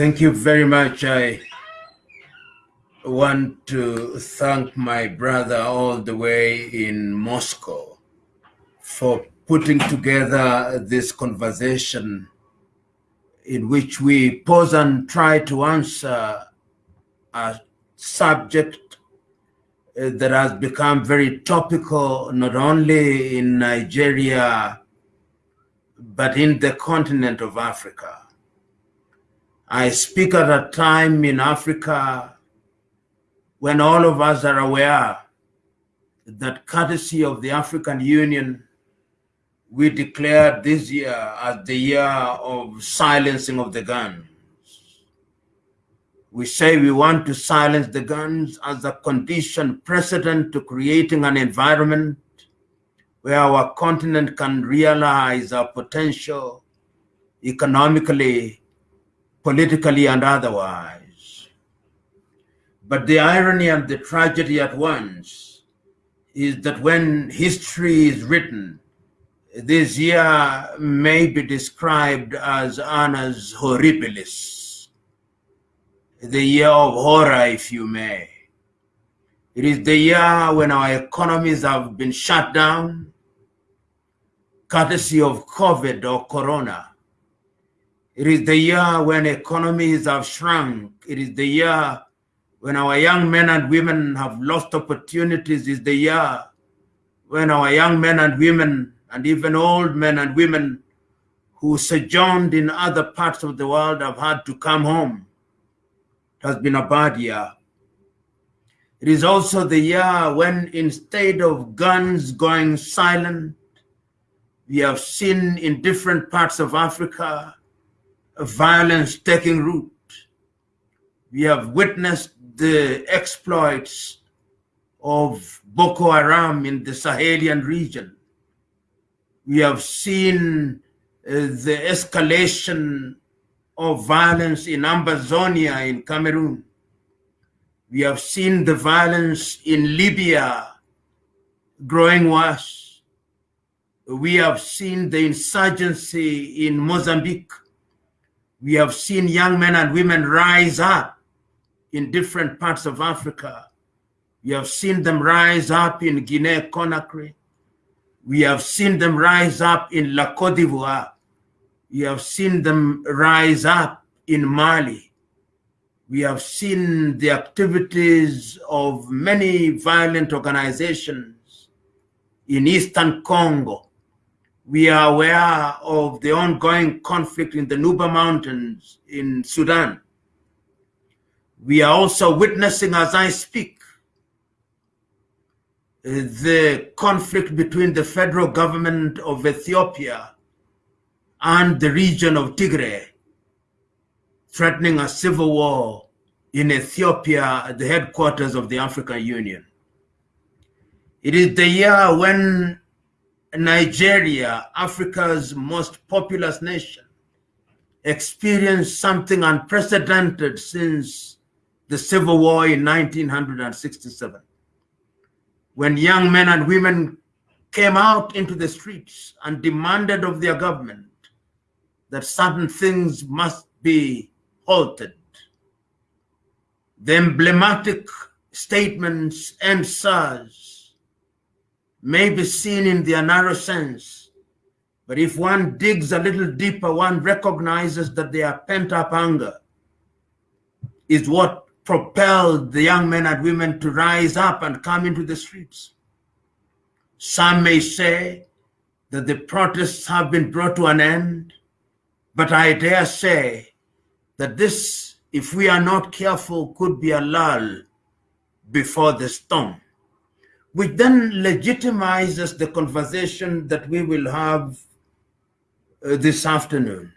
Thank you very much. I want to thank my brother all the way in Moscow for putting together this conversation in which we pause and try to answer a subject uh, that has become very topical not only in Nigeria but in the continent of Africa. I speak at a time in Africa when all of us are aware that courtesy of the African Union, we declared this year as the year of silencing of the guns. We say we want to silence the guns as a condition precedent to creating an environment where our continent can realize our potential economically, politically, and otherwise. But the irony and the tragedy at once is that when history is written, this year may be described as annus horribilis, the year of horror, if you may. It is the year when our economies have been shut down, courtesy of COVID or Corona. It is the year when economies have shrunk. It is the year when our young men and women have lost opportunities. It is the year when our young men and women and even old men and women who sojourned in other parts of the world have had to come home. It has been a bad year. It is also the year when instead of guns going silent, we have seen in different parts of Africa violence taking root. We have witnessed the exploits of Boko Haram in the Sahelian region. We have seen uh, the escalation of violence in Ambazonia in Cameroon. We have seen the violence in Libya growing worse. We have seen the insurgency in Mozambique. We have seen young men and women rise up in different parts of Africa. We have seen them rise up in Guinea-Conakry. We have seen them rise up in La Côte d'Ivoire. We have seen them rise up in Mali we have seen the activities of many violent organizations in Eastern Congo. We are aware of the ongoing conflict in the Nuba Mountains in Sudan. We are also witnessing, as I speak, the conflict between the federal government of Ethiopia and the region of Tigray threatening a civil war in Ethiopia at the headquarters of the African Union. It is the year when Nigeria, Africa's most populous nation, experienced something unprecedented since the civil war in 1967. When young men and women came out into the streets and demanded of their government that certain things must be halted. The emblematic statements and SARS may be seen in their narrow sense, but if one digs a little deeper, one recognizes that their pent-up anger is what propelled the young men and women to rise up and come into the streets. Some may say that the protests have been brought to an end, but I dare say that this, if we are not careful, could be a lull before the storm, which then legitimizes the conversation that we will have uh, this afternoon.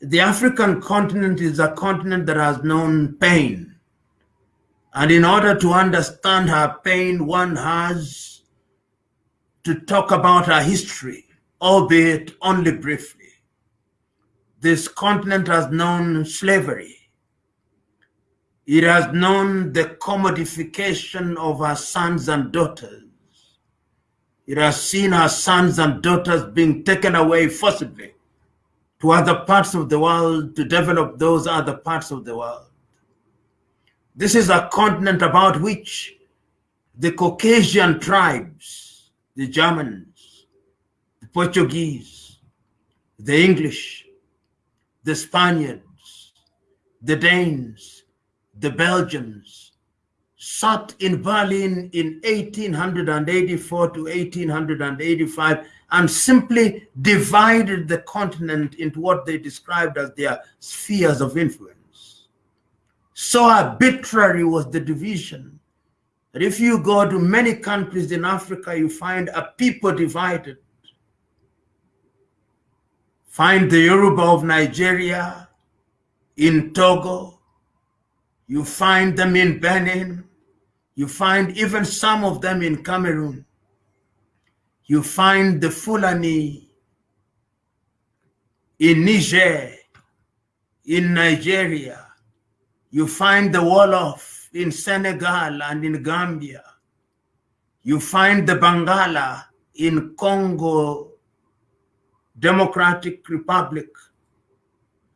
The African continent is a continent that has known pain. And in order to understand her pain, one has to talk about her history, albeit only briefly this continent has known slavery. It has known the commodification of our sons and daughters. It has seen our sons and daughters being taken away forcibly to other parts of the world to develop those other parts of the world. This is a continent about which the Caucasian tribes, the Germans, the Portuguese, the English, the Spaniards, the Danes, the Belgians, sat in Berlin in 1884 to 1885 and simply divided the continent into what they described as their spheres of influence. So arbitrary was the division that if you go to many countries in Africa, you find a people divided. Find the Yoruba of Nigeria in Togo. You find them in Benin. You find even some of them in Cameroon. You find the Fulani in Niger, in Nigeria. You find the Wolof in Senegal and in Gambia. You find the Bangala in Congo Democratic Republic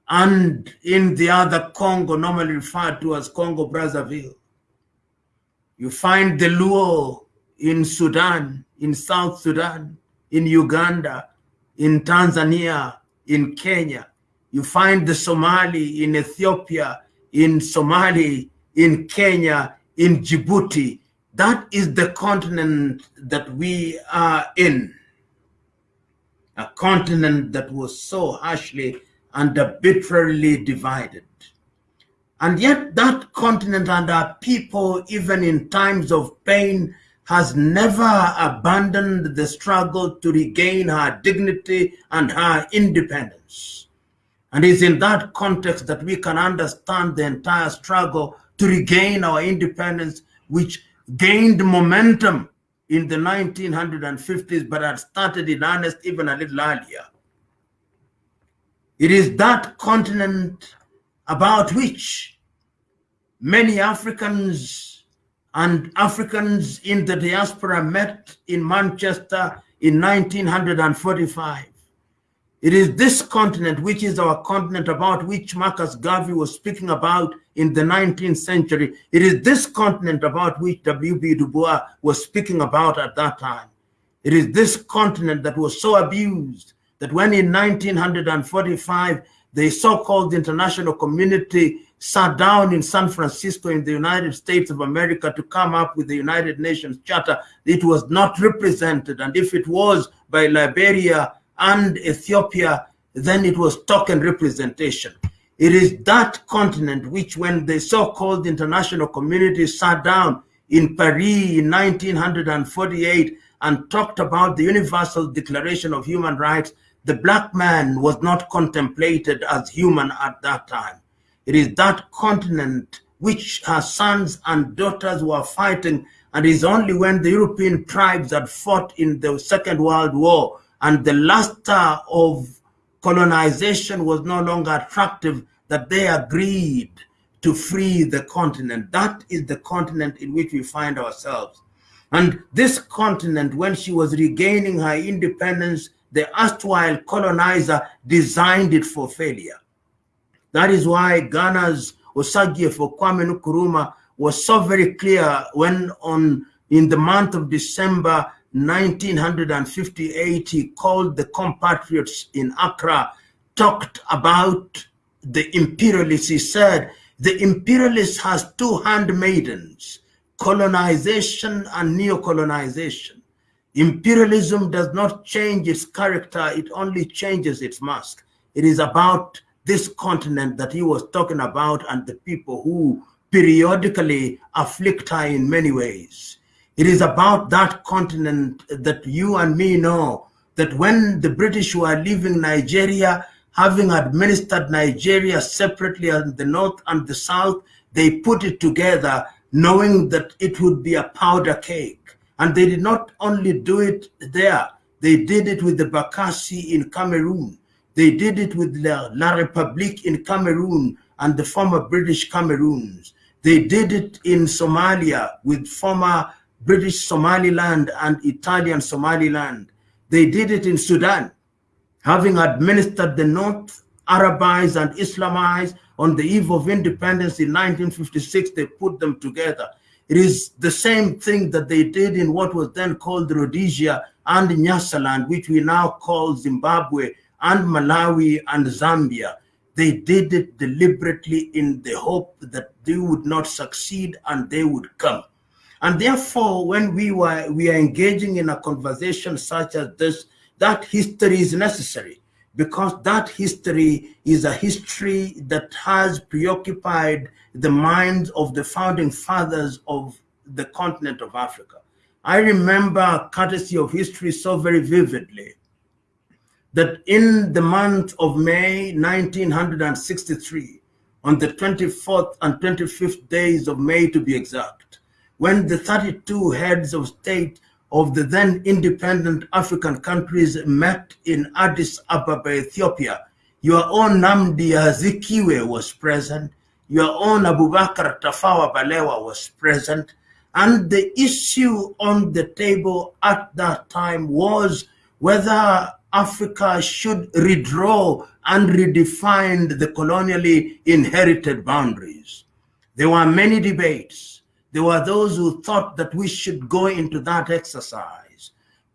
and in the other Congo normally referred to as Congo Brazzaville. You find the Luo in Sudan, in South Sudan, in Uganda, in Tanzania, in Kenya. You find the Somali in Ethiopia, in Somali, in Kenya, in Djibouti. That is the continent that we are in. A continent that was so harshly and arbitrarily divided. And yet that continent and our people, even in times of pain, has never abandoned the struggle to regain her dignity and her independence. And it's in that context that we can understand the entire struggle to regain our independence, which gained momentum in the 1950s, but had started in earnest even a little earlier. It is that continent about which many Africans and Africans in the diaspora met in Manchester in 1945. It is this continent, which is our continent about which Marcus Garvey was speaking about in the 19th century. It is this continent about which W.B. Du Bois was speaking about at that time. It is this continent that was so abused that when in 1945, the so-called international community sat down in San Francisco in the United States of America to come up with the United Nations Charter, it was not represented. And if it was by Liberia and Ethiopia, then it was token representation. It is that continent which when the so-called international community sat down in Paris in 1948 and talked about the Universal Declaration of Human Rights, the black man was not contemplated as human at that time. It is that continent which her sons and daughters were fighting and is only when the European tribes had fought in the Second World War and the luster of colonization was no longer attractive, that they agreed to free the continent. That is the continent in which we find ourselves. And this continent, when she was regaining her independence, the erstwhile colonizer designed it for failure. That is why Ghana's Osagyefo Kwame Nkrumah was so very clear when on in the month of December 1958, he called the compatriots in Accra, talked about the imperialists. He said, the imperialist has two handmaidens, colonization and neo-colonization. Imperialism does not change its character, it only changes its mask. It is about this continent that he was talking about and the people who periodically afflict her in many ways. It is about that continent that you and me know that when the British were leaving Nigeria, having administered Nigeria separately in the north and the south, they put it together knowing that it would be a powder cake. And they did not only do it there, they did it with the Bakassi in Cameroon. They did it with La, La République in Cameroon and the former British Cameroons. They did it in Somalia with former British Somaliland and Italian Somaliland. They did it in Sudan. having administered the North, Arabized and Islamized on the eve of independence in 1956, they put them together. It is the same thing that they did in what was then called Rhodesia and Nyasaland, which we now call Zimbabwe and Malawi and Zambia. They did it deliberately in the hope that they would not succeed and they would come. And therefore, when we were we are engaging in a conversation such as this, that history is necessary because that history is a history that has preoccupied the minds of the founding fathers of the continent of Africa. I remember, courtesy of history, so very vividly that in the month of May 1963, on the 24th and 25th days of May to be exact, when the 32 heads of state of the then independent African countries met in Addis Ababa, Ethiopia, your own Nnamdi Azikiwe was present, your own Abubakar Tafawa Balewa was present, and the issue on the table at that time was whether Africa should redraw and redefine the colonially inherited boundaries. There were many debates. There were those who thought that we should go into that exercise.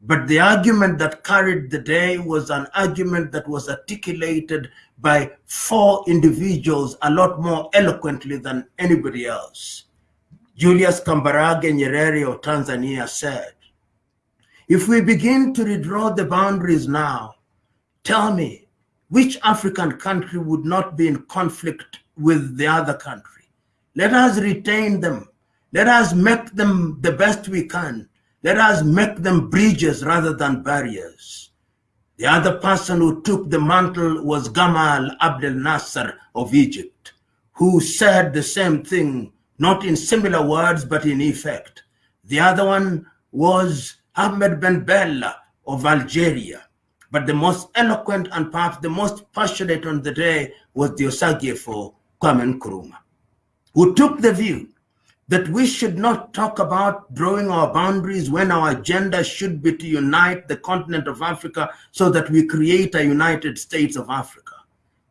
But the argument that carried the day was an argument that was articulated by four individuals a lot more eloquently than anybody else. Julius Kambarage Nyerere of Tanzania said, if we begin to redraw the boundaries now, tell me, which African country would not be in conflict with the other country? Let us retain them. Let us make them the best we can. Let us make them bridges rather than barriers. The other person who took the mantle was Gamal Abdel Nasser of Egypt, who said the same thing, not in similar words, but in effect. The other one was Ahmed Ben Bella of Algeria. But the most eloquent and perhaps the most passionate on the day was the for Kwame Nkrumah, who took the view that we should not talk about drawing our boundaries when our agenda should be to unite the continent of Africa so that we create a United States of Africa.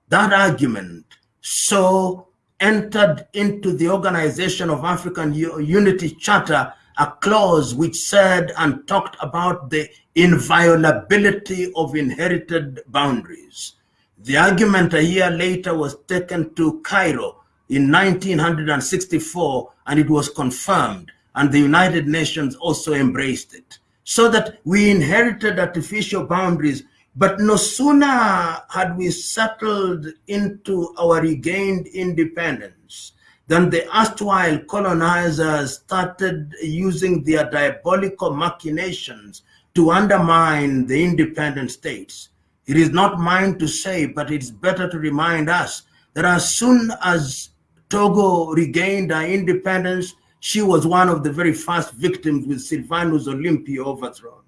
That argument so entered into the Organization of African Unity Charter a clause which said and talked about the inviolability of inherited boundaries. The argument a year later was taken to Cairo in 1964 and it was confirmed and the United Nations also embraced it. So that we inherited artificial boundaries, but no sooner had we settled into our regained independence than the erstwhile colonizers started using their diabolical machinations to undermine the independent states. It is not mine to say, but it's better to remind us that as soon as Togo regained her independence, she was one of the very first victims with Sylvanus Olympio overthrown.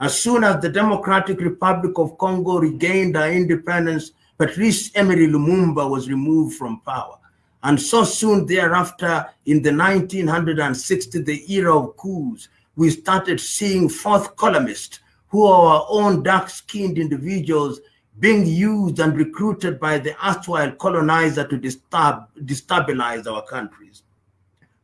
As soon as the Democratic Republic of Congo regained her independence, Patrice Emery Lumumba was removed from power. And so soon thereafter, in the 1960, the era of coups, we started seeing fourth columnists who are our own dark-skinned individuals being used and recruited by the erstwhile colonizer to disturb, destabilize our countries.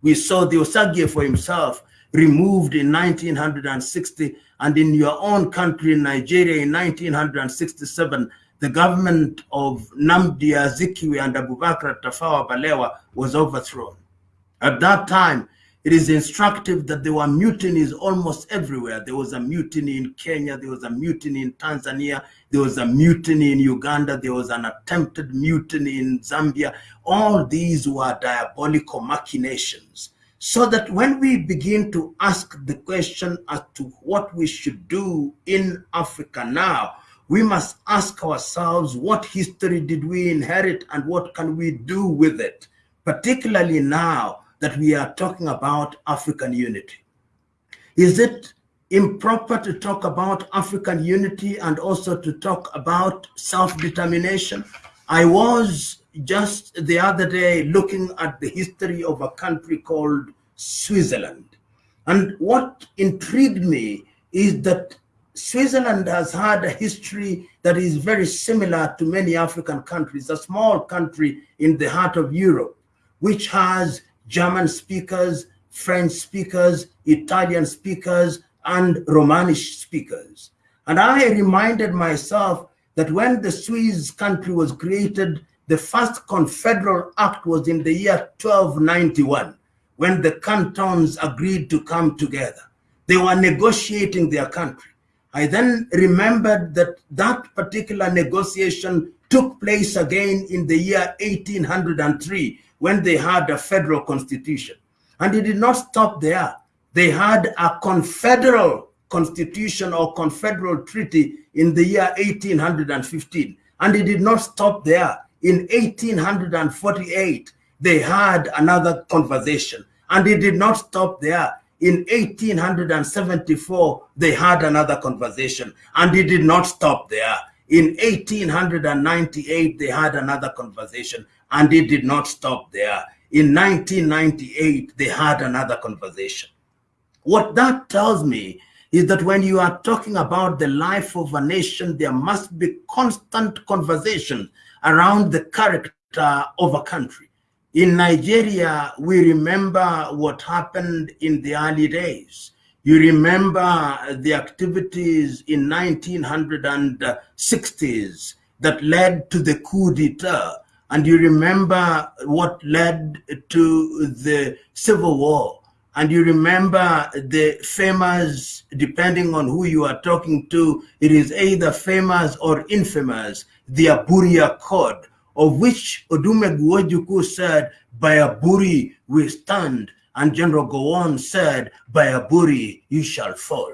We saw the Osagyefo himself removed in 1960 and in your own country, Nigeria, in 1967, the government of Nnamdi Azikiwe and Abubakar Tafawa Balewa was overthrown. At that time, it is instructive that there were mutinies almost everywhere. There was a mutiny in Kenya, there was a mutiny in Tanzania, there was a mutiny in Uganda, there was an attempted mutiny in Zambia. All these were diabolical machinations. So that when we begin to ask the question as to what we should do in Africa now, we must ask ourselves what history did we inherit and what can we do with it, particularly now that we are talking about African unity. Is it improper to talk about African unity and also to talk about self-determination? I was just the other day looking at the history of a country called Switzerland. And what intrigued me is that Switzerland has had a history that is very similar to many African countries, a small country in the heart of Europe, which has German speakers, French speakers, Italian speakers, and Romanish speakers. And I reminded myself that when the Swiss country was created, the first confederal act was in the year 1291, when the cantons agreed to come together. They were negotiating their country. I then remembered that that particular negotiation took place again in the year 1803 when they had a federal constitution. And it did not stop there. They had a confederal constitution or confederal treaty in the year 1815. And it did not stop there. In 1848, they had another conversation. And it did not stop there. In 1874, they had another conversation. And it did not stop there. In 1898, they had another conversation. And it did not stop there. In 1998, they had another conversation. What that tells me is that when you are talking about the life of a nation, there must be constant conversation around the character of a country. In Nigeria, we remember what happened in the early days. You remember the activities in 1960s that led to the coup d'etat. And you remember what led to the civil war and you remember the famous, depending on who you are talking to, it is either famous or infamous, the Aburi Accord, of which Odumegwu Ojukwu said, by Aburi we stand, and General Gowon said, by Aburi you shall fall.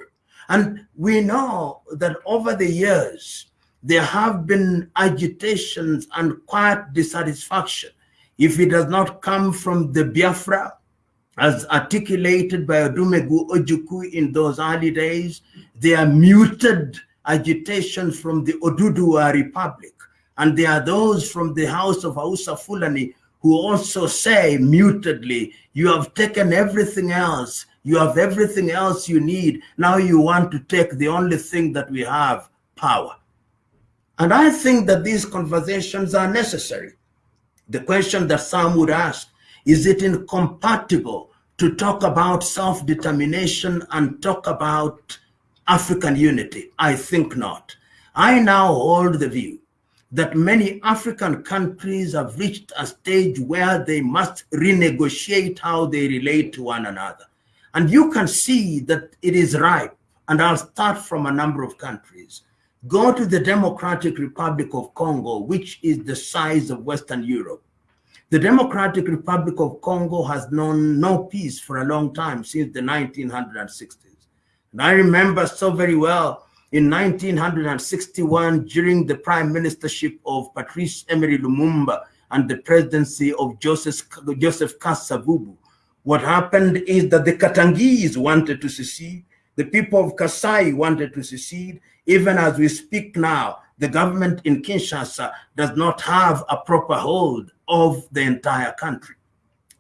And we know that over the years, there have been agitations and quiet dissatisfaction. If it does not come from the Biafra, as articulated by Odumegwu Ojukwu in those early days, they are muted agitation from the Oduduwa Republic. And there are those from the house of Hausa Fulani who also say mutedly, you have taken everything else. You have everything else you need. Now you want to take the only thing that we have, power. And I think that these conversations are necessary. The question that some would ask, is it incompatible to talk about self-determination and talk about African unity? I think not. I now hold the view that many African countries have reached a stage where they must renegotiate how they relate to one another. And you can see that it is ripe. And I'll start from a number of countries. Go to the Democratic Republic of Congo, which is the size of Western Europe. The Democratic Republic of Congo has known no peace for a long time, since the 1960s. And I remember so very well in 1961, during the prime ministership of Patrice Emery Lumumba and the presidency of Joseph, Joseph Kasavubu, what happened is that the Katangese wanted to secede, the people of Kasai wanted to secede, even as we speak now, the government in Kinshasa does not have a proper hold of the entire country.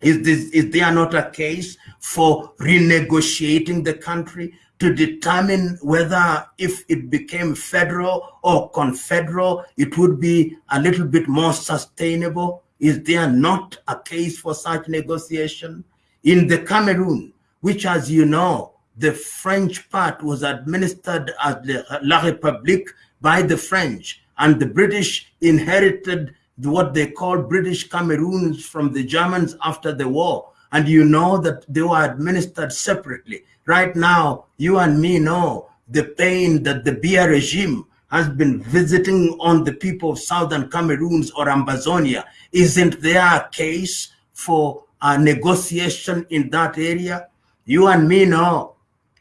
Is, this, is there not a case for renegotiating the country to determine whether if it became federal or confederal, it would be a little bit more sustainable? Is there not a case for such negotiation? In the Cameroon, which as you know, the French part was administered as La République by the French and the British inherited what they called British Cameroons from the Germans after the war. And you know that they were administered separately. Right now, you and me know the pain that the Biya regime has been visiting on the people of Southern Cameroons or Ambazonia. Isn't there a case for a negotiation in that area? You and me know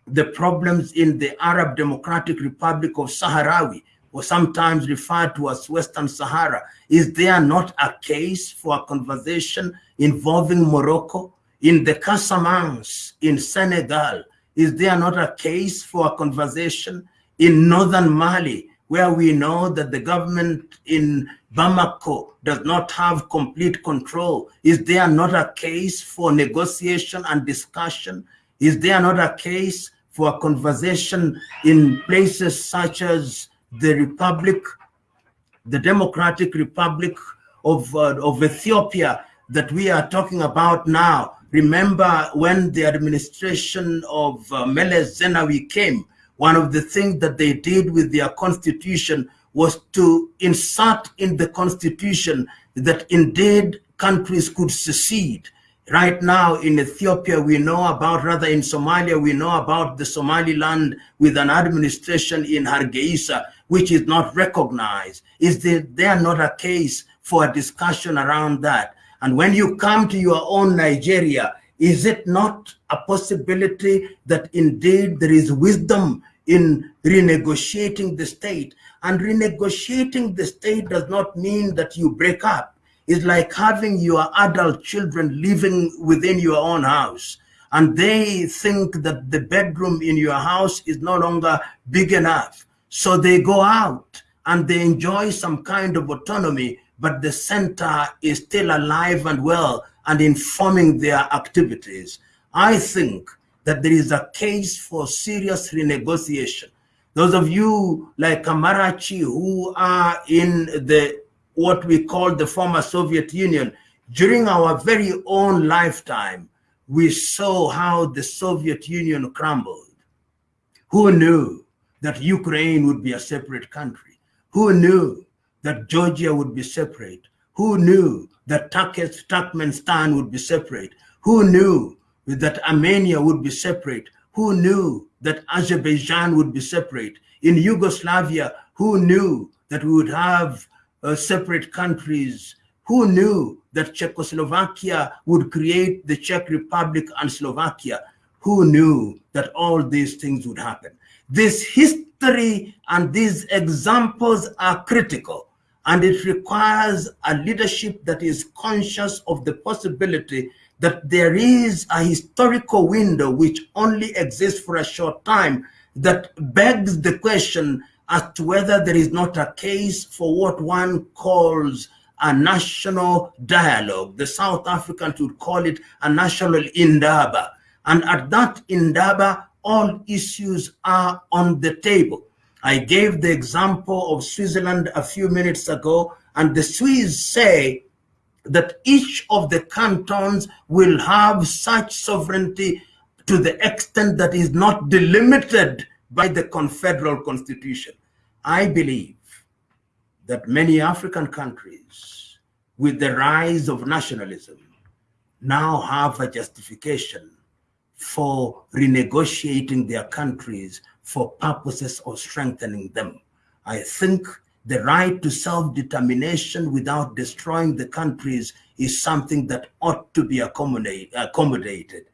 the problems in the Arab Democratic Republic of Sahrawi or sometimes referred to as Western Sahara. Is there not a case for a conversation involving Morocco? In the Casamance in Senegal, is there not a case for a conversation in northern Mali, where we know that the government in Bamako does not have complete control? Is there not a case for negotiation and discussion? Is there not a case for a conversation in places such as the Republic, the Democratic Republic of, uh, of Ethiopia that we are talking about now. Remember when the administration of uh, Meles Zenawi came, one of the things that they did with their constitution was to insert in the constitution that indeed countries could secede. Right now in Ethiopia, we know about, rather in Somalia, we know about the Somaliland with an administration in Hargeisa, which is not recognized. Is there, there not a case for a discussion around that? And when you come to your own Nigeria, is it not a possibility that indeed there is wisdom in renegotiating the state. And renegotiating the state does not mean that you break up. It's like having your adult children living within your own house. And they think that the bedroom in your house is no longer big enough. So they go out and they enjoy some kind of autonomy, but the center is still alive and well and informing their activities. I think that there is a case for serious renegotiation. Those of you like Kamarachi who are in the what we call the former Soviet Union, during our very own lifetime, we saw how the Soviet Union crumbled. Who knew that Ukraine would be a separate country? Who knew that Georgia would be separate? Who knew that Turkmenistan would be separate? Who knew that Armenia would be separate. Who knew that Azerbaijan would be separate? In Yugoslavia, who knew that we would have uh, separate countries? Who knew that Czechoslovakia would create the Czech Republic and Slovakia? Who knew that all these things would happen? This history and these examples are critical and it requires a leadership that is conscious of the possibility that there is a historical window which only exists for a short time that begs the question as to whether there is not a case for what one calls a national dialogue. The South Africans would call it a national indaba. And at that indaba, all issues are on the table. I gave the example of Switzerland a few minutes ago, and the Swiss say that each of the cantons will have such sovereignty to the extent that is not delimited by the confederal constitution. I believe that many African countries, with the rise of nationalism, now have a justification for renegotiating their countries for purposes of strengthening them. I think the right to self-determination without destroying the countries is something that ought to be accommodated.